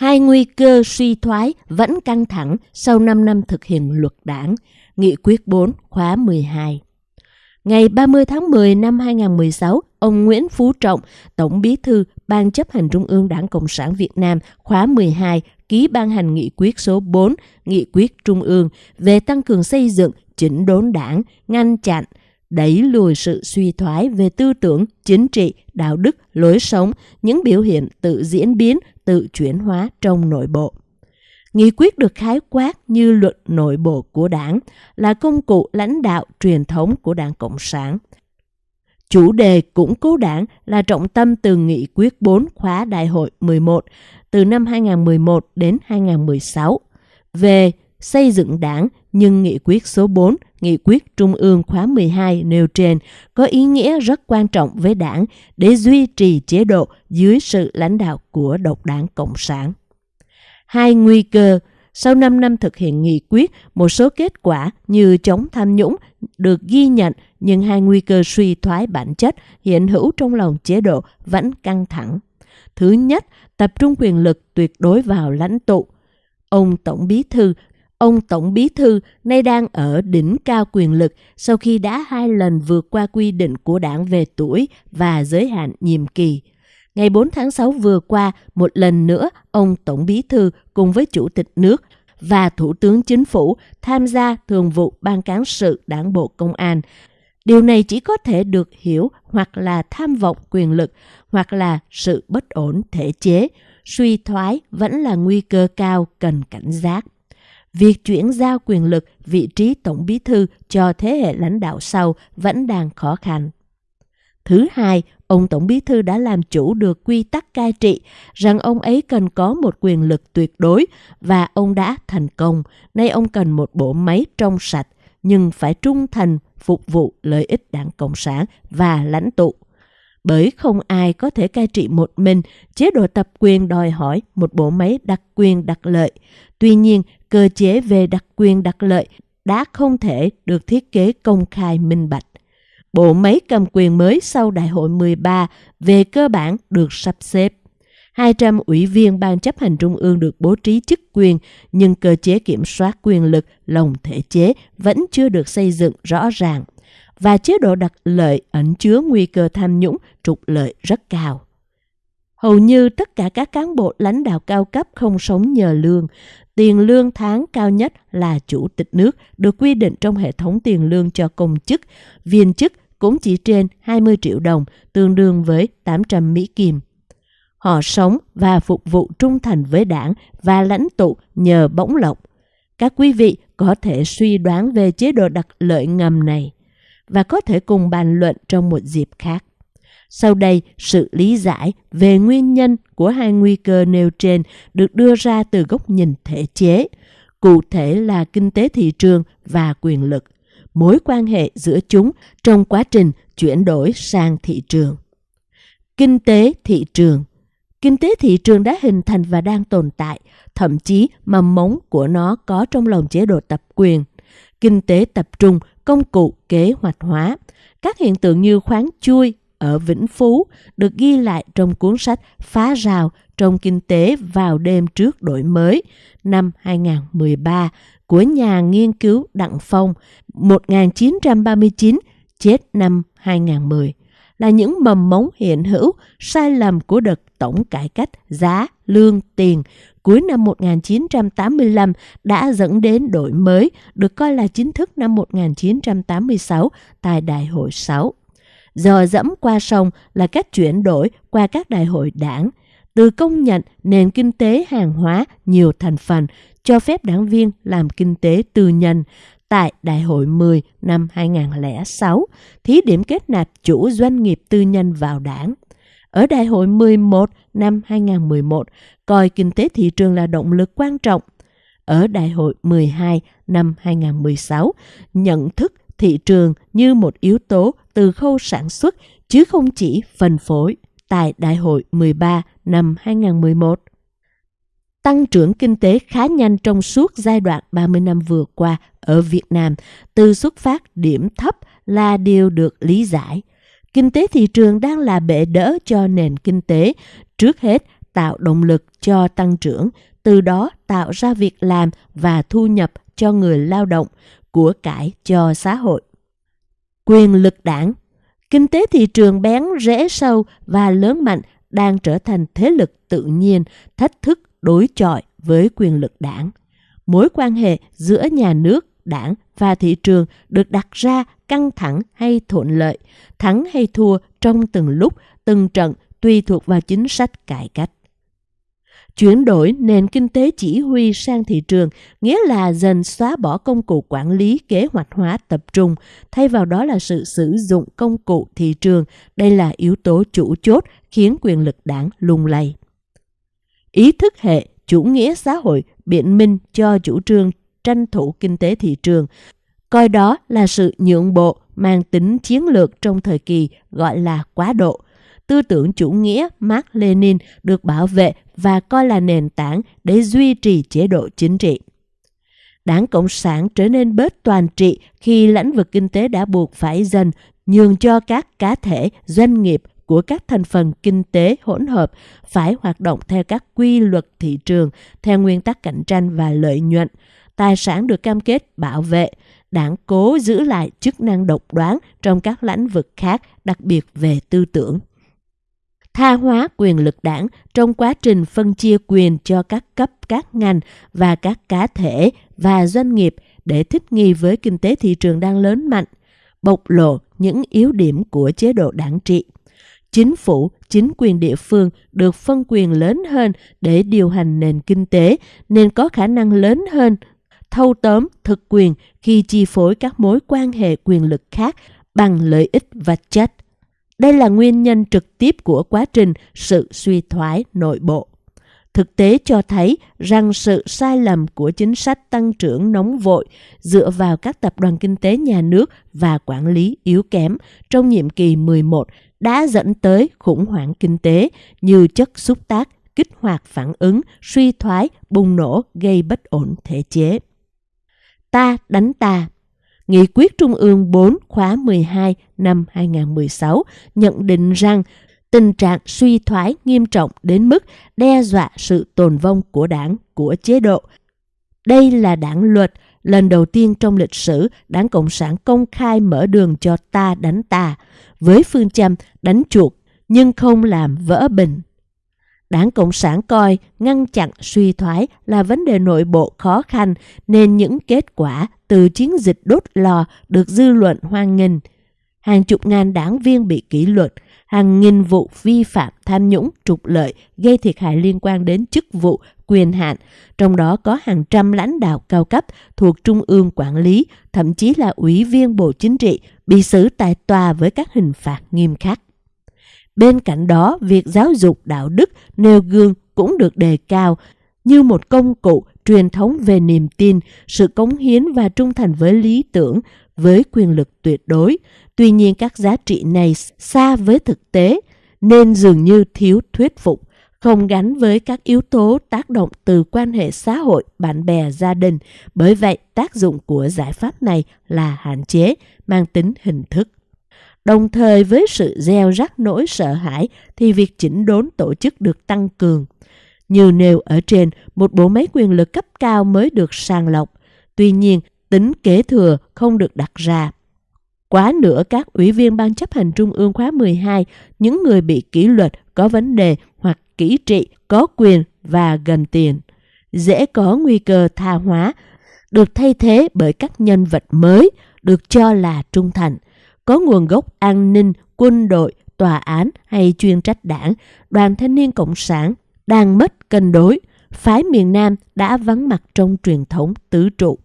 Hai nguy cơ suy thoái vẫn căng thẳng sau 5 năm thực hiện luật đảng, Nghị quyết 4 khóa 12. Ngày 30 tháng 10 năm 2016, ông Nguyễn Phú Trọng, Tổng bí thư Ban chấp hành Trung ương Đảng Cộng sản Việt Nam khóa 12 ký ban hành nghị quyết số 4, nghị quyết Trung ương về tăng cường xây dựng, chỉnh đốn đảng, ngăn chặn, đẩy lùi sự suy thoái về tư tưởng, chính trị, đạo đức, lối sống, những biểu hiện tự diễn biến, tự chuyển hóa trong nội bộ. Nghị quyết được khái quát như luật nội bộ của đảng, là công cụ lãnh đạo truyền thống của Đảng Cộng sản. Chủ đề củng cố đảng là trọng tâm từ nghị quyết 4 khóa đại hội 11 từ năm 2011 đến 2016 về xây dựng đảng nhưng nghị quyết số 4, nghị quyết Trung ương khóa 12 nêu trên có ý nghĩa rất quan trọng với đảng để duy trì chế độ dưới sự lãnh đạo của độc đảng Cộng sản. Hai nguy cơ sau 5 năm thực hiện nghị quyết, một số kết quả như chống tham nhũng được ghi nhận nhưng hai nguy cơ suy thoái bản chất hiện hữu trong lòng chế độ vẫn căng thẳng. Thứ nhất, tập trung quyền lực tuyệt đối vào lãnh tụ. Ông Tổng Bí Thư Ông Tổng Bí Thư nay đang ở đỉnh cao quyền lực sau khi đã hai lần vượt qua quy định của đảng về tuổi và giới hạn nhiệm kỳ. Ngày 4 tháng 6 vừa qua, một lần nữa, ông Tổng Bí Thư cùng với Chủ tịch nước và Thủ tướng Chính phủ tham gia thường vụ Ban Cán sự Đảng Bộ Công an. Điều này chỉ có thể được hiểu hoặc là tham vọng quyền lực, hoặc là sự bất ổn thể chế, suy thoái vẫn là nguy cơ cao cần cảnh giác. Việc chuyển giao quyền lực vị trí tổng bí thư cho thế hệ lãnh đạo sau vẫn đang khó khăn. Thứ hai, ông Tổng Bí Thư đã làm chủ được quy tắc cai trị rằng ông ấy cần có một quyền lực tuyệt đối và ông đã thành công. Nay ông cần một bộ máy trong sạch nhưng phải trung thành phục vụ lợi ích đảng Cộng sản và lãnh tụ. Bởi không ai có thể cai trị một mình, chế độ tập quyền đòi hỏi một bộ máy đặc quyền đặc lợi. Tuy nhiên, cơ chế về đặc quyền đặc lợi đã không thể được thiết kế công khai minh bạch. Bộ máy cầm quyền mới sau Đại hội 13 về cơ bản được sắp xếp. 200 ủy viên Ban chấp hành Trung ương được bố trí chức quyền, nhưng cơ chế kiểm soát quyền lực lồng thể chế vẫn chưa được xây dựng rõ ràng, và chế độ đặc lợi ẩn chứa nguy cơ tham nhũng trục lợi rất cao. Hầu như tất cả các cán bộ lãnh đạo cao cấp không sống nhờ lương. Tiền lương tháng cao nhất là chủ tịch nước được quy định trong hệ thống tiền lương cho công chức, viên chức cũng chỉ trên 20 triệu đồng, tương đương với 800 Mỹ Kim. Họ sống và phục vụ trung thành với đảng và lãnh tụ nhờ bỗng lộc. Các quý vị có thể suy đoán về chế độ đặc lợi ngầm này và có thể cùng bàn luận trong một dịp khác. Sau đây, sự lý giải về nguyên nhân của hai nguy cơ nêu trên được đưa ra từ góc nhìn thể chế, cụ thể là kinh tế thị trường và quyền lực, mối quan hệ giữa chúng trong quá trình chuyển đổi sang thị trường. Kinh tế thị trường Kinh tế thị trường đã hình thành và đang tồn tại, thậm chí mầm mống của nó có trong lòng chế độ tập quyền. Kinh tế tập trung, công cụ kế hoạch hóa. Các hiện tượng như khoáng chui, ở Vĩnh Phú được ghi lại trong cuốn sách Phá rào trong kinh tế vào đêm trước đổi mới năm 2013 của nhà nghiên cứu Đặng Phong 1939 chết năm 2010 là những mầm mống hiện hữu sai lầm của đợt tổng cải cách giá, lương, tiền cuối năm 1985 đã dẫn đến đổi mới được coi là chính thức năm 1986 tại Đại hội 6 dò dẫm qua sông là cách chuyển đổi qua các đại hội đảng, từ công nhận nền kinh tế hàng hóa nhiều thành phần cho phép đảng viên làm kinh tế tư nhân tại Đại hội 10 năm 2006, thí điểm kết nạp chủ doanh nghiệp tư nhân vào đảng. Ở Đại hội 11 năm 2011, coi kinh tế thị trường là động lực quan trọng. Ở Đại hội 12 năm 2016, nhận thức thị trường như một yếu tố từ khâu sản xuất chứ không chỉ phân phối tại Đại hội 13 năm 2011. Tăng trưởng kinh tế khá nhanh trong suốt giai đoạn 30 năm vừa qua ở Việt Nam từ xuất phát điểm thấp là điều được lý giải. Kinh tế thị trường đang là bệ đỡ cho nền kinh tế, trước hết tạo động lực cho tăng trưởng, từ đó tạo ra việc làm và thu nhập cho người lao động, của cải cho xã hội. Quyền lực đảng Kinh tế thị trường bén rễ sâu và lớn mạnh đang trở thành thế lực tự nhiên, thách thức đối chọi với quyền lực đảng. Mối quan hệ giữa nhà nước, đảng và thị trường được đặt ra căng thẳng hay thuận lợi, thắng hay thua trong từng lúc, từng trận tùy thuộc vào chính sách cải cách. Chuyển đổi nền kinh tế chỉ huy sang thị trường nghĩa là dần xóa bỏ công cụ quản lý kế hoạch hóa tập trung, thay vào đó là sự sử dụng công cụ thị trường. Đây là yếu tố chủ chốt khiến quyền lực đảng lung lay. Ý thức hệ chủ nghĩa xã hội biện minh cho chủ trương tranh thủ kinh tế thị trường, coi đó là sự nhượng bộ mang tính chiến lược trong thời kỳ gọi là quá độ. Tư tưởng chủ nghĩa Mark Lenin được bảo vệ và coi là nền tảng để duy trì chế độ chính trị. Đảng Cộng sản trở nên bớt toàn trị khi lĩnh vực kinh tế đã buộc phải dần nhường cho các cá thể, doanh nghiệp của các thành phần kinh tế hỗn hợp phải hoạt động theo các quy luật thị trường, theo nguyên tắc cạnh tranh và lợi nhuận. Tài sản được cam kết bảo vệ, đảng cố giữ lại chức năng độc đoán trong các lĩnh vực khác, đặc biệt về tư tưởng tha hóa quyền lực đảng trong quá trình phân chia quyền cho các cấp, các ngành và các cá thể và doanh nghiệp để thích nghi với kinh tế thị trường đang lớn mạnh, bộc lộ những yếu điểm của chế độ đảng trị. Chính phủ, chính quyền địa phương được phân quyền lớn hơn để điều hành nền kinh tế nên có khả năng lớn hơn thâu tóm thực quyền khi chi phối các mối quan hệ quyền lực khác bằng lợi ích vật chất đây là nguyên nhân trực tiếp của quá trình sự suy thoái nội bộ. Thực tế cho thấy rằng sự sai lầm của chính sách tăng trưởng nóng vội dựa vào các tập đoàn kinh tế nhà nước và quản lý yếu kém trong nhiệm kỳ 11 đã dẫn tới khủng hoảng kinh tế như chất xúc tác, kích hoạt phản ứng, suy thoái, bùng nổ gây bất ổn thể chế. Ta đánh ta Nghị quyết Trung ương 4 khóa 12 năm 2016 nhận định rằng tình trạng suy thoái nghiêm trọng đến mức đe dọa sự tồn vong của đảng, của chế độ. Đây là đảng luật, lần đầu tiên trong lịch sử đảng Cộng sản công khai mở đường cho ta đánh ta, với phương châm đánh chuột nhưng không làm vỡ bình. Đảng Cộng sản coi ngăn chặn suy thoái là vấn đề nội bộ khó khăn nên những kết quả từ chiến dịch đốt lò được dư luận hoan nghênh. Hàng chục ngàn đảng viên bị kỷ luật, hàng nghìn vụ vi phạm tham nhũng trục lợi gây thiệt hại liên quan đến chức vụ, quyền hạn, trong đó có hàng trăm lãnh đạo cao cấp thuộc Trung ương quản lý, thậm chí là ủy viên Bộ Chính trị bị xử tại tòa với các hình phạt nghiêm khắc. Bên cạnh đó, việc giáo dục đạo đức nêu gương cũng được đề cao như một công cụ truyền thống về niềm tin, sự cống hiến và trung thành với lý tưởng, với quyền lực tuyệt đối. Tuy nhiên các giá trị này xa với thực tế nên dường như thiếu thuyết phục, không gắn với các yếu tố tác động từ quan hệ xã hội, bạn bè, gia đình. Bởi vậy, tác dụng của giải pháp này là hạn chế, mang tính hình thức. Đồng thời với sự gieo rắc nỗi sợ hãi thì việc chỉnh đốn tổ chức được tăng cường. Như nêu ở trên, một bộ máy quyền lực cấp cao mới được sàng lọc. Tuy nhiên, tính kế thừa không được đặt ra. Quá nữa các ủy viên ban chấp hành trung ương khóa 12, những người bị kỷ luật có vấn đề hoặc kỹ trị, có quyền và gần tiền. Dễ có nguy cơ tha hóa, được thay thế bởi các nhân vật mới được cho là trung thành – có nguồn gốc an ninh, quân đội, tòa án hay chuyên trách đảng, đoàn thanh niên cộng sản đang mất cân đối, phái miền Nam đã vắng mặt trong truyền thống tứ trụ.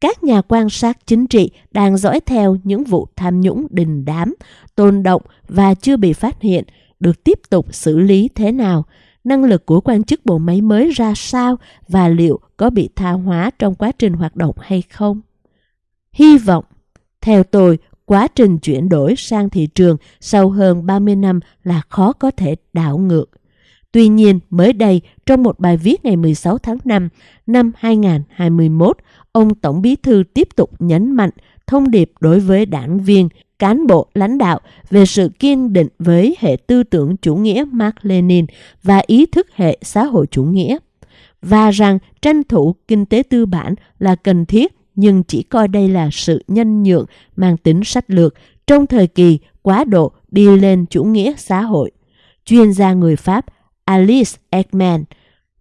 Các nhà quan sát chính trị đang dõi theo những vụ tham nhũng đình đám, tồn động và chưa bị phát hiện, được tiếp tục xử lý thế nào, năng lực của quan chức bộ máy mới ra sao và liệu có bị tha hóa trong quá trình hoạt động hay không. Hy vọng, theo tôi, quá trình chuyển đổi sang thị trường sau hơn 30 năm là khó có thể đảo ngược. Tuy nhiên, mới đây, trong một bài viết ngày 16 tháng 5 năm 2021, ông Tổng Bí thư tiếp tục nhấn mạnh thông điệp đối với đảng viên, cán bộ lãnh đạo về sự kiên định với hệ tư tưởng chủ nghĩa Mark Lenin và ý thức hệ xã hội chủ nghĩa, và rằng tranh thủ kinh tế tư bản là cần thiết nhưng chỉ coi đây là sự nhân nhượng mang tính sách lược trong thời kỳ quá độ đi lên chủ nghĩa xã hội. Chuyên gia người Pháp Alice Ekman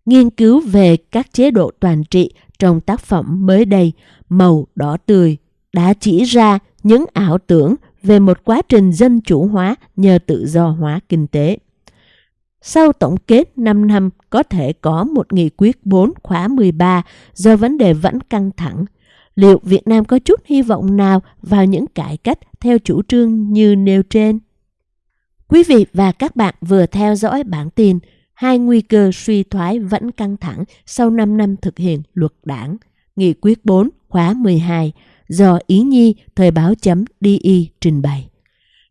nghiên cứu về các chế độ toàn trị trong tác phẩm mới đây, Màu đỏ tươi, đã chỉ ra những ảo tưởng về một quá trình dân chủ hóa nhờ tự do hóa kinh tế. Sau tổng kết 5 năm, có thể có một nghị quyết 4 khóa 13 do vấn đề vẫn căng thẳng. Liệu Việt Nam có chút hy vọng nào vào những cải cách theo chủ trương như nêu trên? Quý vị và các bạn vừa theo dõi bản tin Hai nguy cơ suy thoái vẫn căng thẳng sau 5 năm thực hiện luật đảng, nghị quyết 4 khóa 12 do Ý Nhi Thời báo chấm DI trình bày.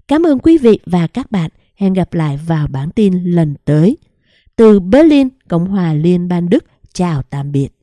Cảm ơn quý vị và các bạn. Hẹn gặp lại vào bản tin lần tới. Từ Berlin, Cộng hòa Liên bang Đức, chào tạm biệt.